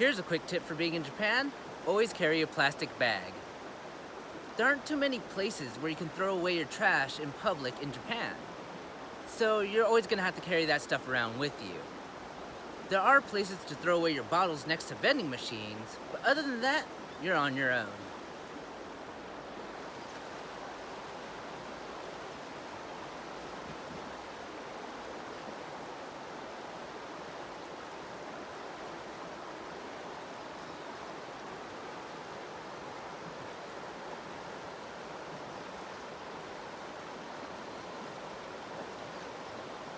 Here's a quick tip for being in Japan. Always carry a plastic bag. There aren't too many places where you can throw away your trash in public in Japan. So you're always gonna have to carry that stuff around with you. There are places to throw away your bottles next to vending machines, but other than that, you're on your own.